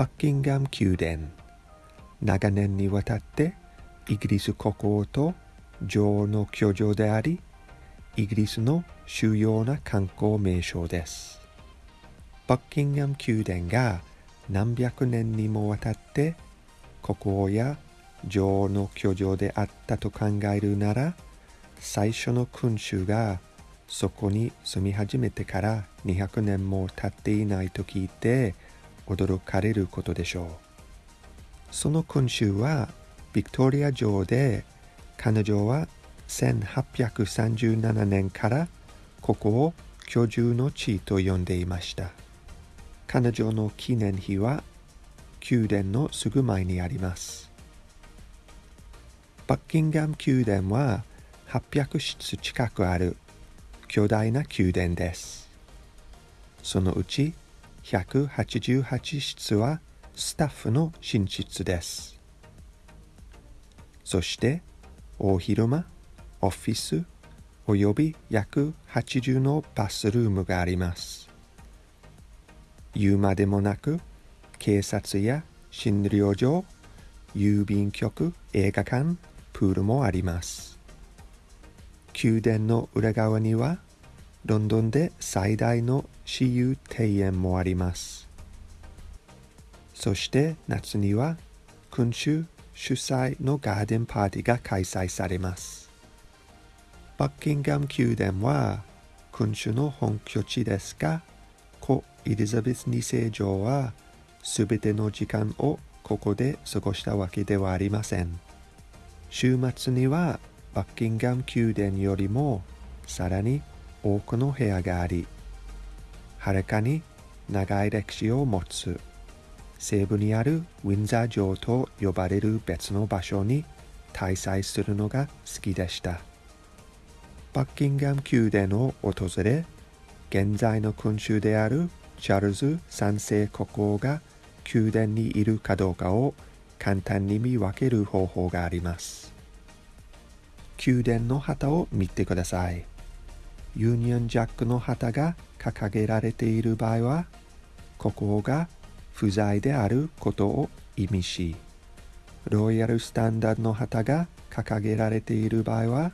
バッキンガム宮殿長年にわたってイギリス国王と女王の居城でありイギリスの主要な観光名所ですバッキンガム宮殿が何百年にもわたって国王や女王の居城であったと考えるなら最初の君主がそこに住み始めてから200年も経っていないと聞いて驚かれることでしょう。その君主はビクトリア女王で彼女は1837年からここを居住の地と呼んでいました。彼女の記念碑は宮殿のすぐ前にあります。バッキンガム宮殿は800室近くある巨大な宮殿です。そのうち188室はスタッフの寝室です。そして大広間、オフィスおよび約80のバスルームがあります。言うまでもなく警察や診療所、郵便局、映画館、プールもあります。宮殿の裏側にはロンドンで最大の私有庭園もあります。そして夏には君主主催のガーデンパーティーが開催されます。バッキンガム宮殿は君主の本拠地ですが故エリザベス2世女はすべての時間をここで過ごしたわけではありません。週末にはバッキンガム宮殿よりもさらに多くの部屋がありはるかに長い歴史を持つ西部にあるウィンザー城と呼ばれる別の場所に滞在するのが好きでしたバッキンガム宮殿を訪れ現在の君主であるチャールズ3世国王が宮殿にいるかどうかを簡単に見分ける方法があります宮殿の旗を見てください。ユニオンジャックの旗が掲げられている場合は、国王が不在であることを意味し、ロイヤルスタンダードの旗が掲げられている場合は、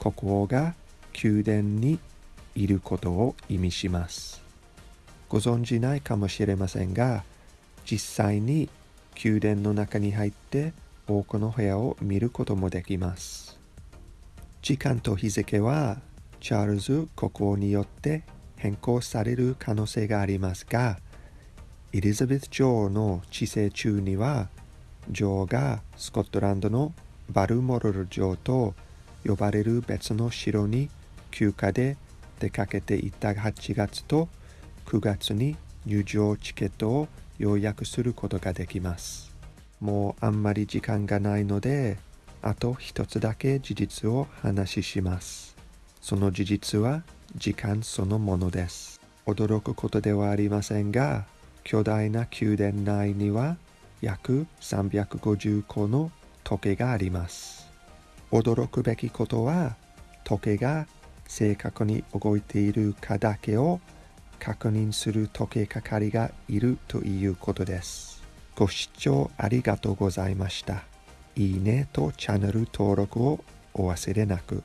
国王が宮殿にいることを意味します。ご存じないかもしれませんが、実際に宮殿の中に入って多くの部屋を見ることもできます。時間と日付はチャールズ国王によって変更される可能性がありますが、エリザベス女王の治世中には、女王がスコットランドのバルモロル城と呼ばれる別の城に休暇で出かけていた8月と9月に入場チケットを予約することができます。もうあんまり時間がないので、あと一つだけ事実を話しします。その事実は時間そのものです。驚くことではありませんが、巨大な宮殿内には約350個の時計があります。驚くべきことは、時計が正確に動いているかだけを確認する時計係がいるということです。ご視聴ありがとうございました。いいねとチャンネル登録をお忘れなく。